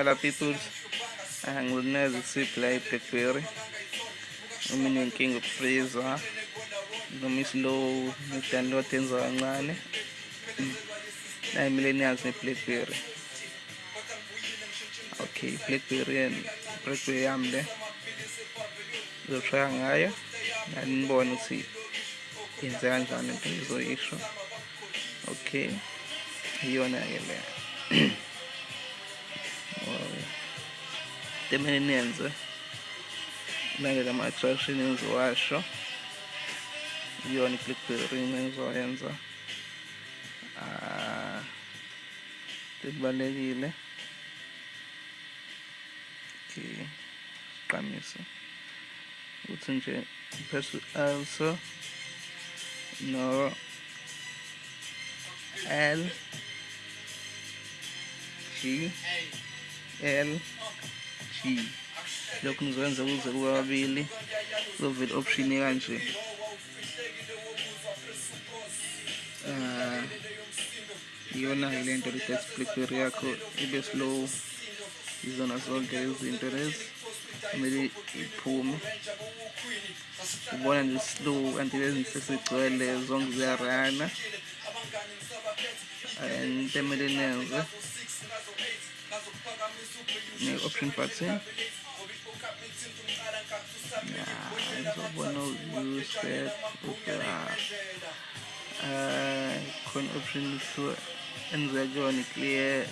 Hello people, angilineza isiphi la i-blackberry uma inenkinga ukufriza noma islow ne-download yenza kancane nayi millennials ne-blackberry okay blackberry blackberry yami le ngizoshaya ngayo nani nibone ukuthi yenze kanjani into ngizoyisho okay iyona-ke te pieniędzy. Będę tam coś innego waszo. I oni klikują za jędza. Te baleriele. Che camisa. Uți înce perso also no L G L G lokhu ngizokwenza kuze kube kabili kuzovela option kanje uh, iyona-ke le nto blackberry yakho ibe slow. Izona zonke izinto lezi kumele iphume. Ubona nje slow kanti lezi zonke ziyarana and emele nenze Nueva opción fácil. Also, Windows usted usará uh, coin option to inzaga wani clear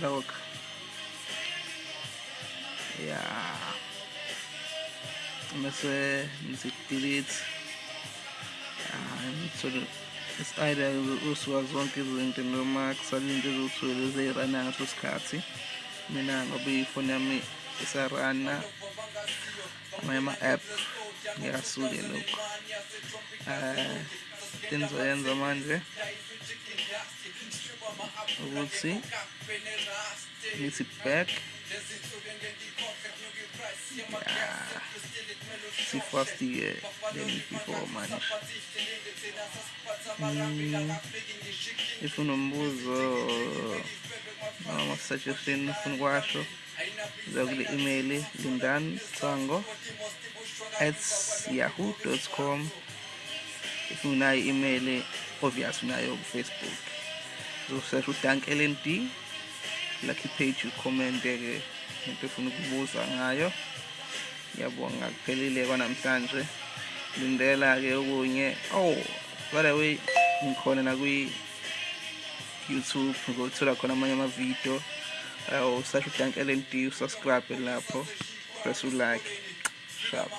lock ya mese nzi delete uh, Este aire usuazon que entendeu max alinde usuelo de rana sus casi mina ngobi phone yami isarana ama app ngiyasuke lokho eh tenzoyenza manje ukuthi ngithi back Yeah. See fast the uh, before man. Mm, if unombuzo noma suggestion ufuna ukwasho zakule email lindan sango at yahoo.com if unayo email obvious unayo ku-facebook uzosesha udank lnd lucky page ucommente-ke into efuna ukubuza ngayo ngiyabonga kuphelile kwanamhlanje lindela-ke okunye. Oh by the way ngikhona nakwi-youtube ngothola khona amanye amavidiyo. Usasho udank lnd usubscribe lapho press ulike. Shap